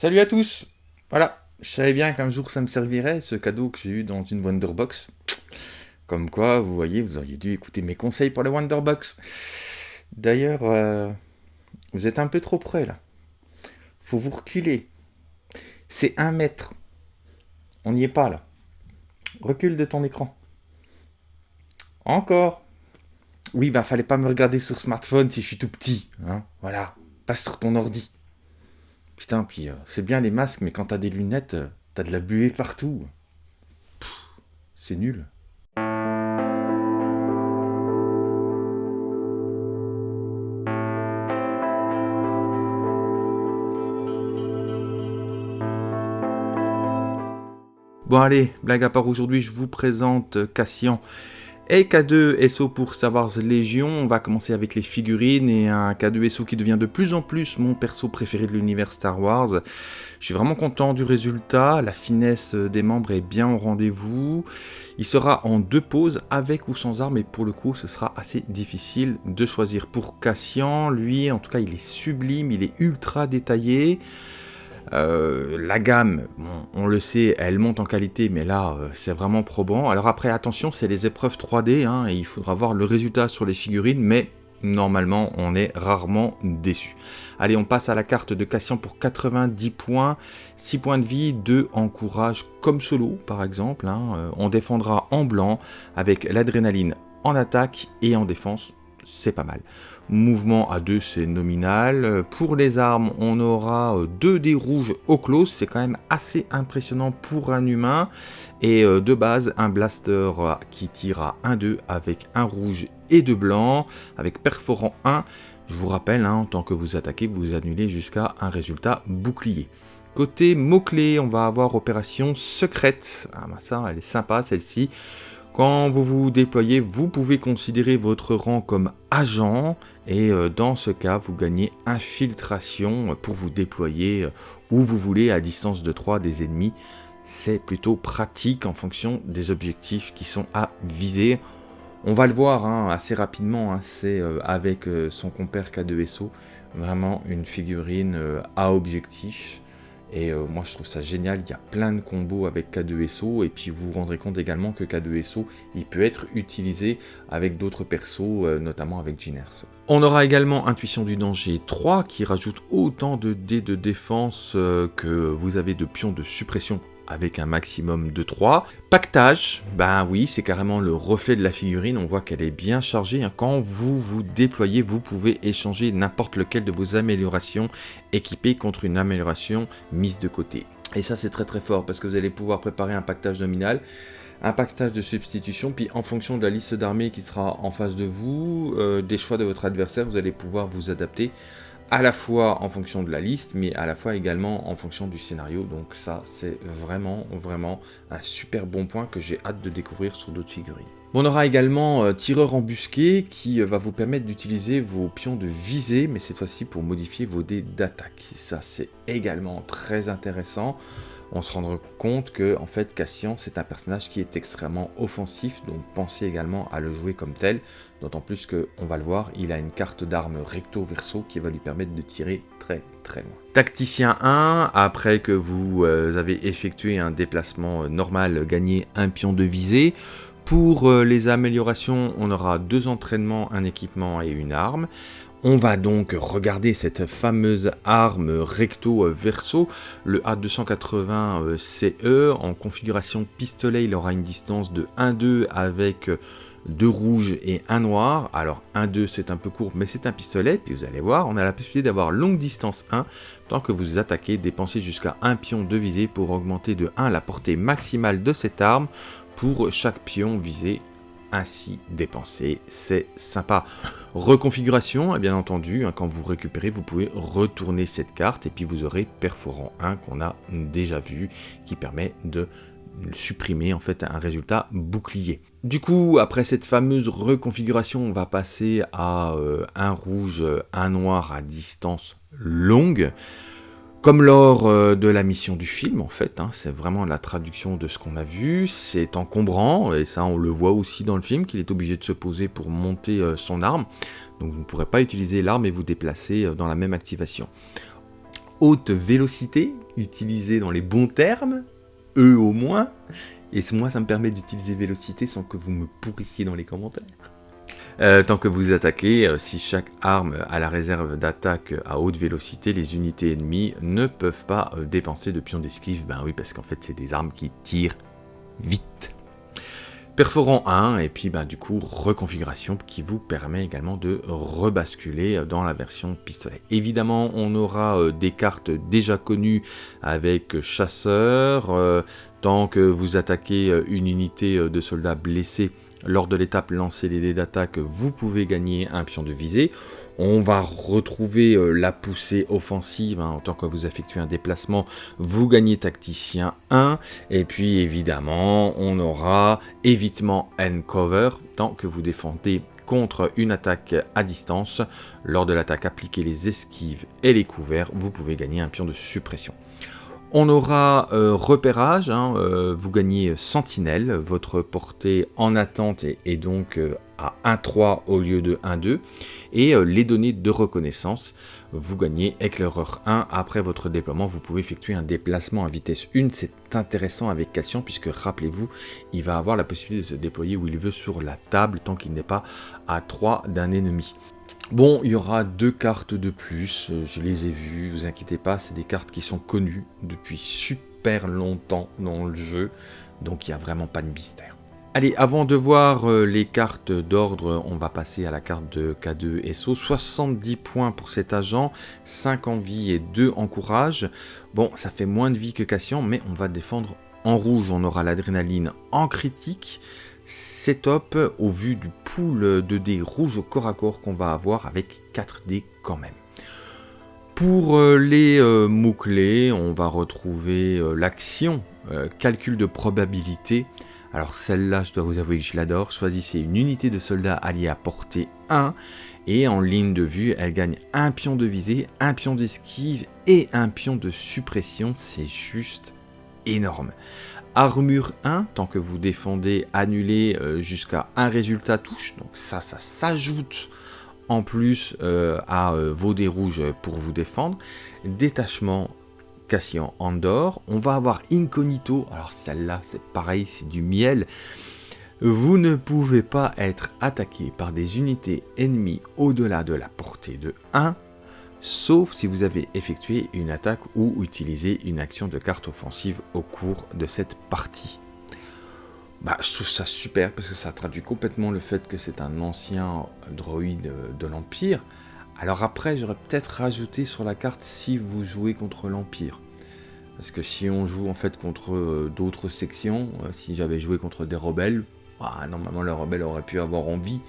Salut à tous Voilà, je savais bien qu'un jour ça me servirait, ce cadeau que j'ai eu dans une Wonderbox. Comme quoi, vous voyez, vous auriez dû écouter mes conseils pour la Wonderbox. D'ailleurs, euh, vous êtes un peu trop près là. Faut vous reculer. C'est un mètre. On n'y est pas là. Recule de ton écran. Encore. Oui, bah fallait pas me regarder sur smartphone si je suis tout petit. Hein voilà. Passe sur ton ordi. Putain, puis euh, c'est bien les masques, mais quand t'as des lunettes, euh, t'as de la buée partout. C'est nul. Bon allez, blague à part aujourd'hui, je vous présente Cassian et K2 SO pour Star Wars Légion. On va commencer avec les figurines et un K2 SO qui devient de plus en plus mon perso préféré de l'univers Star Wars. Je suis vraiment content du résultat, la finesse des membres est bien au rendez-vous. Il sera en deux poses, avec ou sans armes, et pour le coup, ce sera assez difficile de choisir. Pour Cassian, lui, en tout cas, il est sublime, il est ultra détaillé. Euh, la gamme, on le sait, elle monte en qualité, mais là, euh, c'est vraiment probant. Alors après, attention, c'est les épreuves 3D, hein, et il faudra voir le résultat sur les figurines, mais normalement, on est rarement déçu. Allez, on passe à la carte de Cassian pour 90 points, 6 points de vie, 2 en courage comme solo, par exemple. Hein. Euh, on défendra en blanc, avec l'adrénaline en attaque et en défense, c'est pas mal. Mouvement à 2, c'est nominal. Pour les armes, on aura 2 euh, dés rouges au close, c'est quand même assez impressionnant pour un humain. Et euh, de base, un blaster euh, qui tire à 1-2 avec un rouge et deux blancs, avec perforant 1. Je vous rappelle, hein, en tant que vous attaquez, vous annulez jusqu'à un résultat bouclier. Côté mots-clés, on va avoir opération secrète. Ah bah ça, elle est sympa celle-ci. Quand vous vous déployez, vous pouvez considérer votre rang comme agent et euh, dans ce cas, vous gagnez infiltration pour vous déployer euh, où vous voulez à distance de 3 des ennemis. C'est plutôt pratique en fonction des objectifs qui sont à viser. On va le voir hein, assez rapidement, hein, c'est euh, avec son compère K2SO, vraiment une figurine à objectif. Et euh, moi je trouve ça génial, il y a plein de combos avec K2SO et puis vous vous rendrez compte également que K2SO il peut être utilisé avec d'autres persos, euh, notamment avec Erso. On aura également Intuition du danger 3 qui rajoute autant de dés de défense euh, que vous avez de pions de suppression avec un maximum de 3. Pactage, ben oui, c'est carrément le reflet de la figurine, on voit qu'elle est bien chargée. Hein. Quand vous vous déployez, vous pouvez échanger n'importe lequel de vos améliorations équipées contre une amélioration mise de côté. Et ça c'est très très fort parce que vous allez pouvoir préparer un pactage nominal un pactage de substitution, puis en fonction de la liste d'armées qui sera en face de vous, euh, des choix de votre adversaire, vous allez pouvoir vous adapter à la fois en fonction de la liste, mais à la fois également en fonction du scénario. Donc ça, c'est vraiment, vraiment un super bon point que j'ai hâte de découvrir sur d'autres figurines. on aura également euh, Tireur embusqué qui euh, va vous permettre d'utiliser vos pions de visée, mais cette fois-ci pour modifier vos dés d'attaque. Ça, c'est également très intéressant on se rendra compte que en fait Cassian c'est un personnage qui est extrêmement offensif, donc pensez également à le jouer comme tel, d'autant plus que, on va le voir, il a une carte d'armes recto-verso qui va lui permettre de tirer très très loin. Tacticien 1, après que vous euh, avez effectué un déplacement euh, normal, gagné un pion de visée, pour euh, les améliorations, on aura deux entraînements, un équipement et une arme. On va donc regarder cette fameuse arme recto verso, le A280 CE. En configuration pistolet, il aura une distance de 1-2 avec deux rouges et un noir. Alors 1-2 c'est un peu court mais c'est un pistolet. Puis vous allez voir, on a la possibilité d'avoir longue distance 1 tant que vous attaquez, dépensez jusqu'à un pion de visée pour augmenter de 1 la portée maximale de cette arme pour chaque pion visé ainsi dépensé. C'est sympa. Reconfiguration, bien entendu, hein, quand vous récupérez, vous pouvez retourner cette carte et puis vous aurez Perforant 1 qu'on a déjà vu, qui permet de supprimer en fait un résultat bouclier. Du coup, après cette fameuse reconfiguration, on va passer à euh, un rouge, un noir à distance longue. Comme lors euh, de la mission du film, en fait, hein, c'est vraiment la traduction de ce qu'on a vu, c'est encombrant, et ça on le voit aussi dans le film, qu'il est obligé de se poser pour monter euh, son arme, donc vous ne pourrez pas utiliser l'arme et vous déplacer euh, dans la même activation. haute vélocité, utilisé dans les bons termes, eux au moins, et moi ça me permet d'utiliser vélocité sans que vous me pourrissiez dans les commentaires. Euh, tant que vous attaquez, euh, si chaque arme a la réserve d'attaque à haute vélocité, les unités ennemies ne peuvent pas euh, dépenser de pions d'esquive. Ben oui, parce qu'en fait, c'est des armes qui tirent vite. Perforant 1, et puis ben, du coup, reconfiguration qui vous permet également de rebasculer dans la version pistolet. Évidemment, on aura des cartes déjà connues avec chasseur. tant que vous attaquez une unité de soldats blessés, lors de l'étape lancer les dés d'attaque, vous pouvez gagner un pion de visée. On va retrouver euh, la poussée offensive, hein, en tant que vous effectuez un déplacement, vous gagnez tacticien 1, et puis évidemment, on aura évitement and cover, tant que vous défendez contre une attaque à distance. Lors de l'attaque, appliquez les esquives et les couverts, vous pouvez gagner un pion de suppression. On aura euh, repérage, hein, euh, vous gagnez sentinelle, votre portée en attente est, donc euh, à 1-3 au lieu de 1-2, et les données de reconnaissance, vous gagnez éclaireur 1, après votre déploiement vous pouvez effectuer un déplacement à vitesse 1, c'est intéressant avec Cassian puisque rappelez-vous, il va avoir la possibilité de se déployer où il veut sur la table tant qu'il n'est pas à 3 d'un ennemi. Bon, il y aura deux cartes de plus, euh, je les ai vues, vous inquiétez pas, c'est des cartes qui sont connues depuis super longtemps dans le jeu, donc il n'y a vraiment pas de mystère. Allez, avant de voir euh, les cartes d'ordre, on va passer à la carte de K2 SO. 70 points pour cet agent, 5 en vie et 2 en courage. Bon, ça fait moins de vie que Cassian, mais on va défendre en rouge. On aura l'adrénaline en critique, c'est top au vu du pool de dés rouges corps à corps qu'on va avoir avec 4 dés quand même. Pour euh, les euh, mots-clés, on va retrouver euh, l'action, calcul de probabilité. Alors celle-là, je dois vous avouer que je l'adore. Choisissez une unité de soldats alliés à portée 1 et en ligne de vue, elle gagne un pion de visée, un pion d'esquive et un pion de suppression. C'est juste énorme. Armure 1, tant que vous défendez, annulez euh, jusqu'à un résultat touche. Donc ça, ça s'ajoute en plus euh, à euh, vos dés rouges pour vous défendre. Détachement Cassian Andor. On va avoir Incognito. Alors celle-là, c'est pareil, c'est du miel. Vous ne pouvez pas être attaqué par des unités ennemies au-delà de la portée de 1 sauf si vous avez effectué une attaque ou utilisé une action de carte offensive au cours de cette partie. Bah, je trouve ça super parce que ça traduit complètement le fait que c'est un ancien droïde de l'Empire. Alors après, j'aurais peut-être rajouté sur la carte si vous jouez contre l'Empire. Parce que si on joue en fait contre euh, d'autres sections, euh, si j'avais joué contre des rebelles, bah, normalement les rebelles auraient pu avoir envie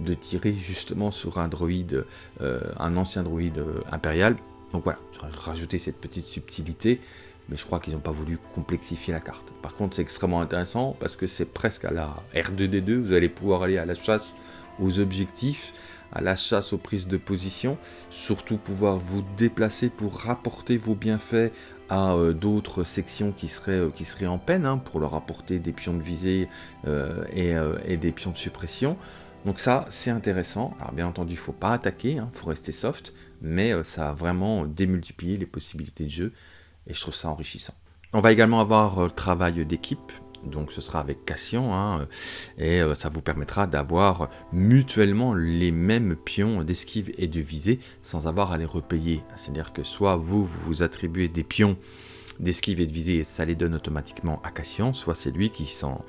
de tirer justement sur un droïde, euh, un ancien droïde euh, impérial. Donc voilà, j'aurais rajouté cette petite subtilité, mais je crois qu'ils n'ont pas voulu complexifier la carte. Par contre, c'est extrêmement intéressant parce que c'est presque à la R2D2, vous allez pouvoir aller à la chasse aux objectifs, à la chasse aux prises de position, surtout pouvoir vous déplacer pour rapporter vos bienfaits à euh, d'autres sections qui seraient, en peine, hein, pour leur apporter des pions de visée et, des pions de suppression. Donc ça, c'est intéressant. Alors bien entendu, il ne faut pas attaquer, il hein, faut rester soft, mais euh, ça a vraiment démultiplié les possibilités de jeu, et je trouve ça enrichissant. On va également avoir le euh, travail d'équipe, donc ce sera avec Cassian, hein, et euh, ça vous permettra d'avoir mutuellement les mêmes pions d'esquive et de visée, sans avoir à les repayer. C'est-à-dire que soit vous vous attribuez des pions d'esquive et de visée, ça les donne automatiquement à Cassian, soit c'est lui qui s'en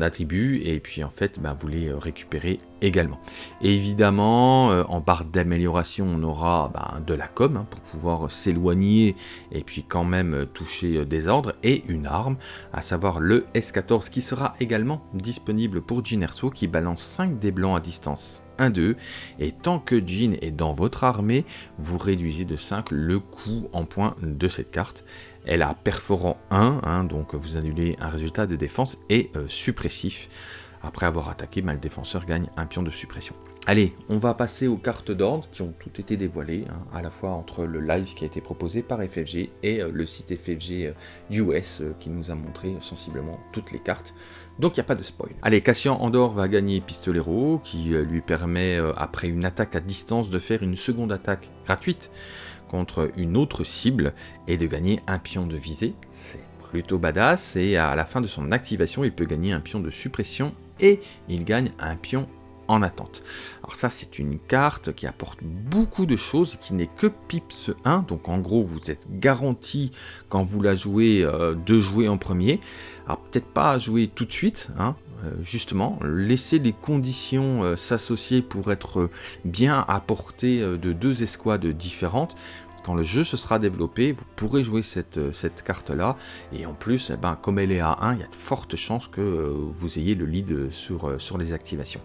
attribue, et puis en fait, bah, vous les récupérez également. évidemment, euh, en barre d'amélioration, on aura bah, de la com, hein, pour pouvoir s'éloigner, et puis quand même euh, toucher euh, des ordres, et une arme, à savoir le S14, qui sera également disponible pour Erso, qui balance 5 dés blancs à distance 1-2, et tant que Jin est dans votre armée, vous réduisez de 5 le coût en points de cette carte. Elle a perforant 1, hein, donc vous annulez un résultat de défense et euh, suppressif. Après avoir attaqué, le défenseur gagne un pion de suppression. Allez, on va passer aux cartes d'ordre qui ont toutes été dévoilées, hein, à la fois entre le live qui a été proposé par FFG et euh, le site FFG US euh, qui nous a montré sensiblement toutes les cartes. Donc il n'y a pas de spoil. Allez, Cassian Andor va gagner Pistolero, qui lui permet, après une attaque à distance, de faire une seconde attaque gratuite contre une autre cible et de gagner un pion de visée. C'est plutôt badass et à la fin de son activation, il peut gagner un pion de suppression et il gagne un pion en attente. Alors ça c'est une carte qui apporte beaucoup de choses qui n'est que Pips 1, donc en gros vous êtes garanti quand vous la jouez euh, de jouer en premier. Alors peut-être pas jouer tout de suite, hein, justement, laisser les conditions euh, s'associer pour être bien à portée de deux escouades différentes quand le jeu se sera développé, vous pourrez jouer cette, euh, carte-là. Et en plus, eh ben, comme elle est à 1, il y a de fortes chances que euh, vous ayez le lead sur, euh, sur les activations.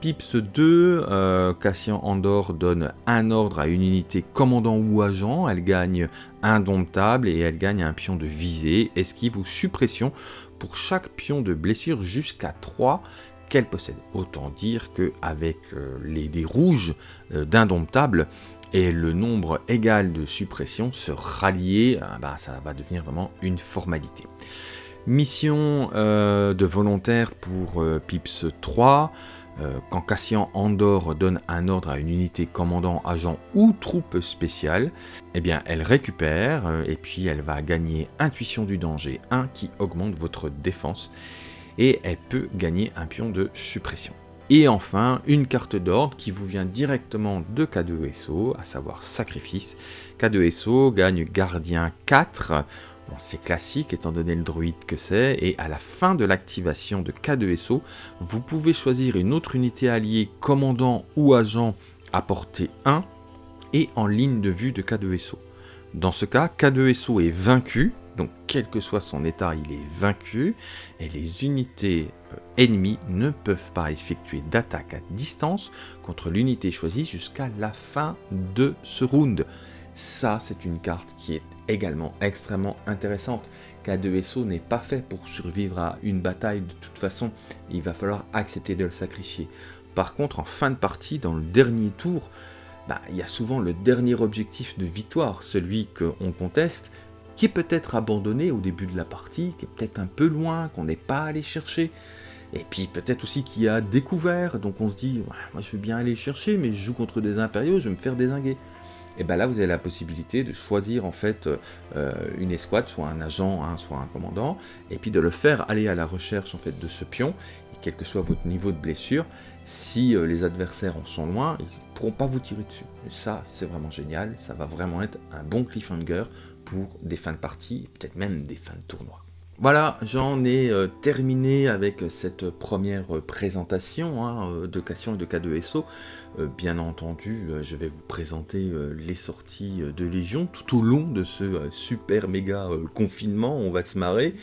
Pips 2, Cassian Andor donne un ordre à une unité commandant ou agent, elle gagne indomptable et elle gagne un pion de visée, esquive ou suppression pour chaque pion de blessure jusqu'à 3 qu'elle possède. Autant dire qu'avec les dés rouges d'indomptable, et le nombre égal de suppressions se rallier, ah bah, ça va devenir vraiment une formalité. Mission euh, de volontaire pour euh, Pips 3. Euh, quand Cassian Andor donne un ordre à une unité commandant, agent ou troupe spéciale, eh bien elle récupère et puis elle va gagner Intuition du danger 1 qui augmente votre défense et elle peut gagner un pion de suppression. Et enfin, une carte d'ordre qui vous vient directement de K2SO, à savoir Sacrifice. K2SO gagne Gardien 4. C'est classique étant donné le druide que c'est, et à la fin de l'activation de K2SO, vous pouvez choisir une autre unité alliée, commandant ou agent à portée 1, et en ligne de vue de K2SO. Dans ce cas, K2SO est vaincu, donc quel que soit son état, il est vaincu, et les unités euh, ennemies ne peuvent pas effectuer d'attaque à distance contre l'unité choisie jusqu'à la fin de ce round. Ça, c'est une carte qui est également extrêmement intéressante. K2SO n'est pas fait pour survivre à une bataille de toute façon, il va falloir accepter de le sacrifier. Par contre, en fin de partie, dans le dernier tour, bah, il y a souvent le dernier objectif de victoire, celui qu'on conteste, qui est peut-être abandonné au début de la partie, qui est peut-être un peu loin, qu'on n'est pas allé chercher. Et puis peut-être aussi qui a découvert, donc on se dit, moi je veux bien aller chercher, mais je joue contre des impériaux, je vais me faire désinguer. Et bien là, vous avez la possibilité de choisir en fait euh, une escouade, soit un agent, hein, soit un commandant, et puis de le faire aller à la recherche en fait de ce pion, et quel que soit votre niveau de blessure, si euh, les adversaires en sont loin, ils ne pourront pas vous tirer dessus. Et ça, c'est vraiment génial, ça va vraiment être un bon cliffhanger pour des fins de partie, peut-être même des fins de tournoi. Voilà, j'en ai euh, terminé avec cette première présentation hein, euh, de Cassion et de K2SO. Euh, bien entendu, je vais vous présenter les sorties de Légion tout au long de ce super méga confinement, on va se marrer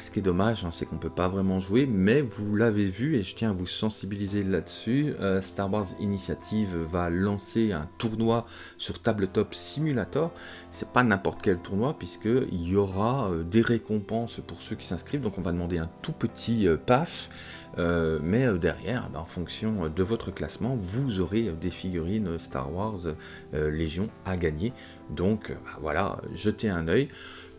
ce qui est dommage, hein, c'est qu'on ne peut pas vraiment jouer, mais vous l'avez vu et je tiens à vous sensibiliser là-dessus. Euh, Star Wars Initiative va lancer un tournoi sur Tabletop Simulator. C'est pas n'importe quel tournoi puisqu'il y aura euh, des récompenses pour ceux qui s'inscrivent. Donc on va demander un tout petit euh, PAF. mais derrière, ben, en fonction de votre classement, vous aurez des figurines Star Wars Légion à gagner. Donc ben, voilà, jetez un œil.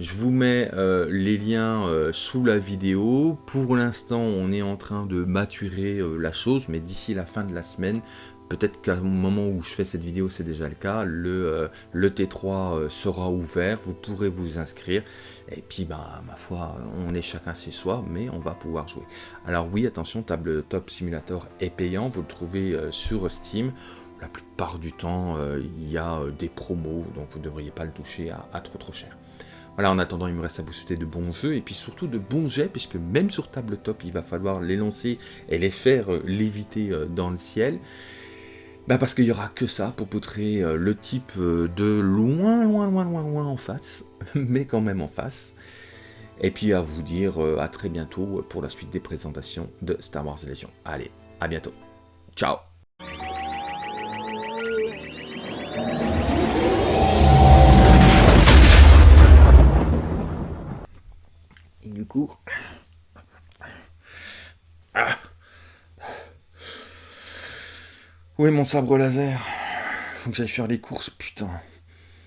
Je vous mets euh, les liens euh, sous la vidéo. Pour l'instant, on est en train de maturer euh, la chose, mais d'ici la fin de la semaine, peut-être qu'à moment où je fais cette vidéo, c'est déjà le cas, le, le T3 sera ouvert, vous pourrez vous inscrire. Et puis, bah, ma foi, on est chacun chez soi, mais on va pouvoir jouer. Alors oui, attention, Tabletop Simulator est payant, vous le trouvez sur Steam la plupart du temps, il y a des promos, donc vous ne devriez pas le toucher à trop trop cher. Voilà, en attendant, il me reste à vous souhaiter de bons jeux, et puis surtout de bons jets, puisque même sur tabletop, il va falloir les lancer et les faire euh, léviter euh, dans le ciel. Bah parce qu'il n'y aura que ça pour poutrer euh, le type de loin, loin, loin, loin, loin en face, mais quand même en face. Et puis à vous dire à très bientôt pour la suite des présentations de Star Wars Legion. Allez, à bientôt. Ciao Ah. Où est mon sabre laser? Faut que j'aille faire les courses, putain.